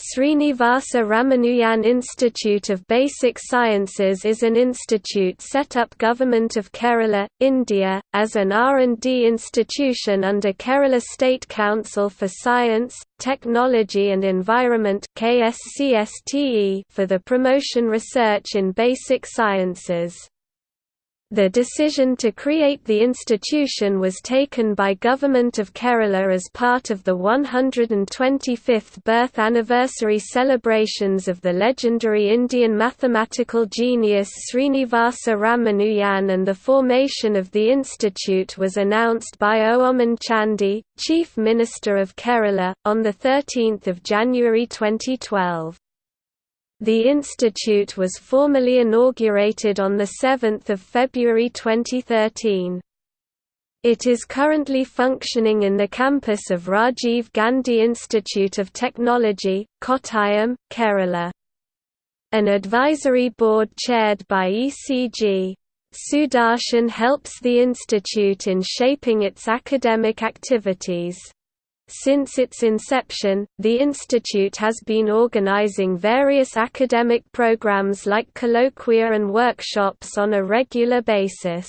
Srinivasa Ramanujan Institute of Basic Sciences is an institute set up Government of Kerala, India, as an R&D institution under Kerala State Council for Science, Technology and Environment KSCSTE for the promotion research in basic sciences. The decision to create the institution was taken by Government of Kerala as part of the 125th birth anniversary celebrations of the legendary Indian mathematical genius Srinivasa Ramanujan and the formation of the institute was announced by Oommen Chandy, Chief Minister of Kerala, on 13 January 2012. The institute was formally inaugurated on 7 February 2013. It is currently functioning in the campus of Rajiv Gandhi Institute of Technology, Kottayam, Kerala. An advisory board chaired by ECG. Sudarshan helps the institute in shaping its academic activities. Since its inception, the institute has been organizing various academic programs like colloquia and workshops on a regular basis.